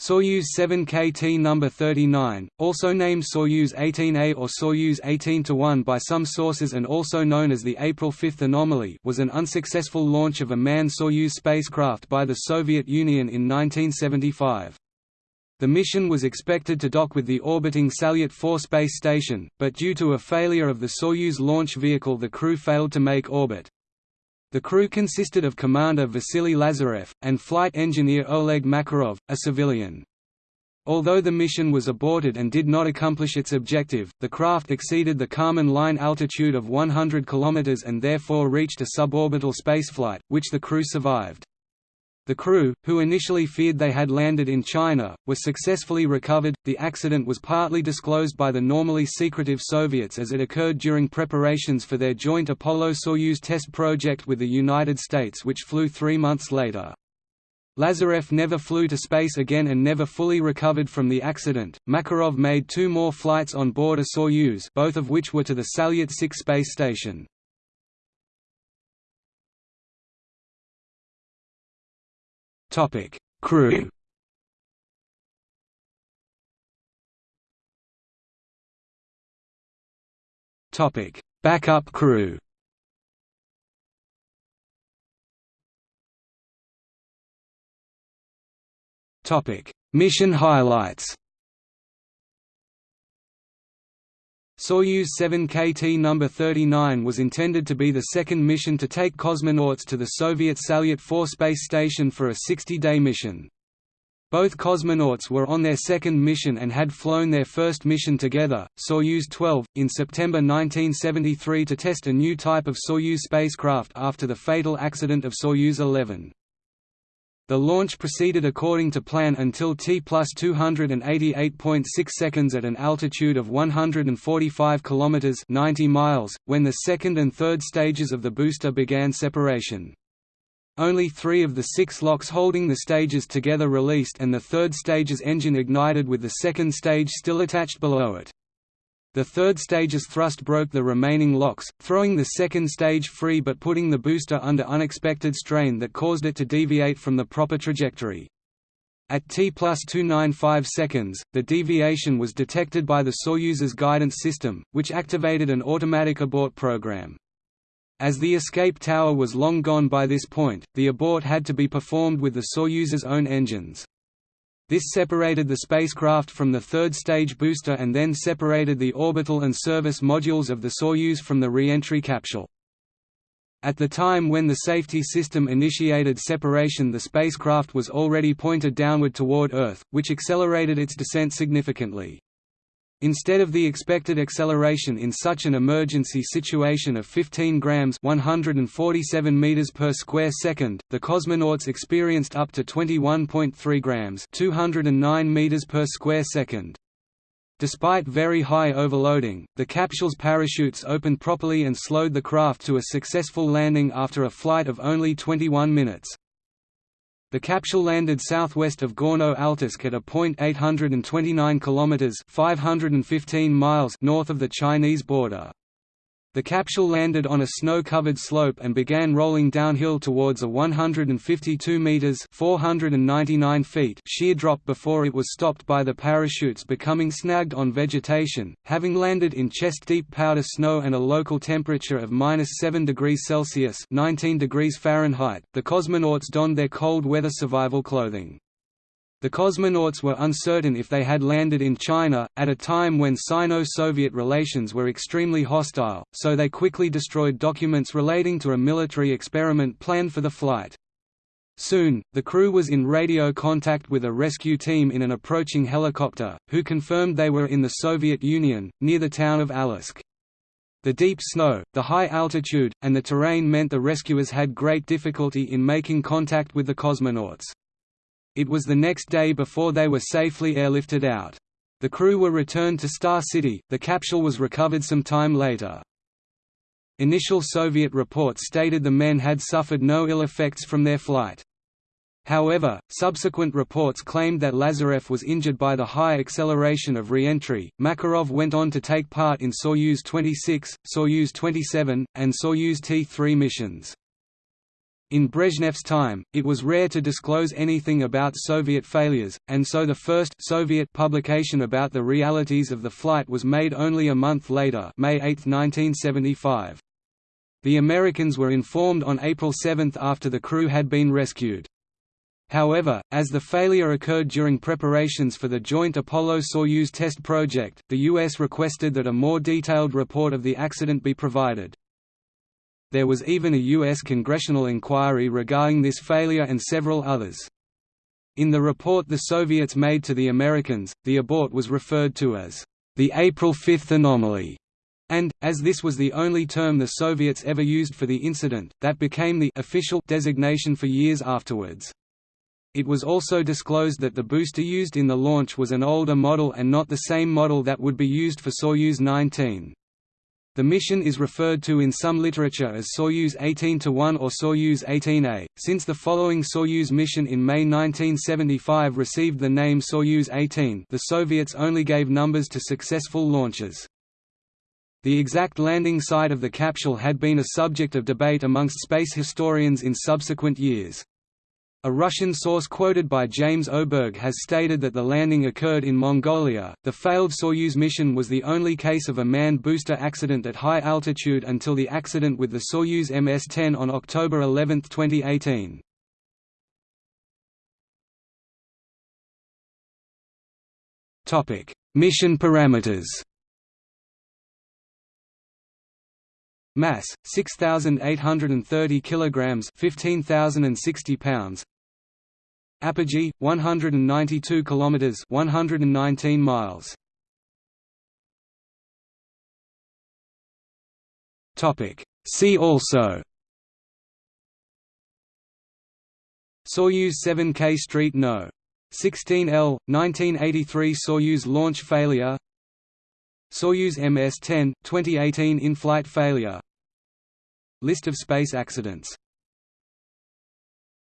Soyuz 7KT No. 39, also named Soyuz 18A or Soyuz 18-1 by some sources and also known as the April 5 anomaly was an unsuccessful launch of a manned Soyuz spacecraft by the Soviet Union in 1975. The mission was expected to dock with the orbiting Salyut 4 space station, but due to a failure of the Soyuz launch vehicle the crew failed to make orbit. The crew consisted of Commander Vasily Lazarev, and flight engineer Oleg Makarov, a civilian. Although the mission was aborted and did not accomplish its objective, the craft exceeded the Kármán line altitude of 100 km and therefore reached a suborbital spaceflight, which the crew survived. The crew, who initially feared they had landed in China, were successfully recovered. The accident was partly disclosed by the normally secretive Soviets as it occurred during preparations for their joint Apollo-Soyuz test project with the United States, which flew three months later. Lazarev never flew to space again and never fully recovered from the accident. Makarov made two more flights on board a Soyuz, both of which were to the Salyut 6 space station. Topic: Crew. Topic: Backup crew. Topic: Mission highlights. Soyuz 7KT No. 39 was intended to be the second mission to take cosmonauts to the Soviet Salyut 4 space station for a 60-day mission. Both cosmonauts were on their second mission and had flown their first mission together, Soyuz 12, in September 1973 to test a new type of Soyuz spacecraft after the fatal accident of Soyuz 11. The launch proceeded according to plan until T plus 288.6 seconds at an altitude of 145 km 90 miles, when the second and third stages of the booster began separation. Only three of the six locks holding the stages together released and the third stage's engine ignited with the second stage still attached below it. The third stage's thrust broke the remaining locks, throwing the second stage free but putting the booster under unexpected strain that caused it to deviate from the proper trajectory. At T plus 295 seconds, the deviation was detected by the Soyuz's guidance system, which activated an automatic abort program. As the escape tower was long gone by this point, the abort had to be performed with the Soyuz's own engines. This separated the spacecraft from the third-stage booster and then separated the orbital and service modules of the Soyuz from the re-entry capsule. At the time when the safety system initiated separation the spacecraft was already pointed downward toward Earth, which accelerated its descent significantly. Instead of the expected acceleration in such an emergency situation of 15 grams 147 meters per square second, the cosmonauts experienced up to 21.3 grams 209 meters per square second. Despite very high overloading, the capsule's parachutes opened properly and slowed the craft to a successful landing after a flight of only 21 minutes. The capsule landed southwest of Gorno-Altaysk at a point 829 kilometers (515 miles) north of the Chinese border. The capsule landed on a snow-covered slope and began rolling downhill towards a 152 meters (499 feet) sheer drop before it was stopped by the parachutes becoming snagged on vegetation. Having landed in chest-deep powder snow and a local temperature of -7 degrees Celsius (19 degrees Fahrenheit), the cosmonauts donned their cold weather survival clothing. The cosmonauts were uncertain if they had landed in China, at a time when Sino-Soviet relations were extremely hostile, so they quickly destroyed documents relating to a military experiment planned for the flight. Soon, the crew was in radio contact with a rescue team in an approaching helicopter, who confirmed they were in the Soviet Union, near the town of Aleysk. The deep snow, the high altitude, and the terrain meant the rescuers had great difficulty in making contact with the cosmonauts. It was the next day before they were safely airlifted out. The crew were returned to Star City, the capsule was recovered some time later. Initial Soviet reports stated the men had suffered no ill effects from their flight. However, subsequent reports claimed that Lazarev was injured by the high acceleration of re-entry. Makarov went on to take part in Soyuz 26, Soyuz 27, and Soyuz T-3 missions. In Brezhnev's time, it was rare to disclose anything about Soviet failures, and so the first Soviet publication about the realities of the flight was made only a month later May 8, 1975. The Americans were informed on April 7 after the crew had been rescued. However, as the failure occurred during preparations for the joint Apollo-Soyuz test project, the U.S. requested that a more detailed report of the accident be provided. There was even a U.S. congressional inquiry regarding this failure and several others. In the report the Soviets made to the Americans, the abort was referred to as the April 5 anomaly, and, as this was the only term the Soviets ever used for the incident, that became the official designation for years afterwards. It was also disclosed that the booster used in the launch was an older model and not the same model that would be used for Soyuz 19. The mission is referred to in some literature as Soyuz 18-1 or Soyuz 18A, since the following Soyuz mission in May 1975 received the name Soyuz 18 the Soviets only gave numbers to successful launches. The exact landing site of the capsule had been a subject of debate amongst space historians in subsequent years. A Russian source quoted by James Oberg has stated that the landing occurred in Mongolia. The failed Soyuz mission was the only case of a manned booster accident at high altitude until the accident with the Soyuz MS-10 on October 11, 2018. Topic: Mission parameters. Mass 6830 kilograms 15060 pounds. Apogee 192 kilometers 119 miles. Topic. See also. Soyuz 7K Street No. 16L, 1983 Soyuz launch failure Soyuz MS-10, 2018 in-flight failure. List of space accidents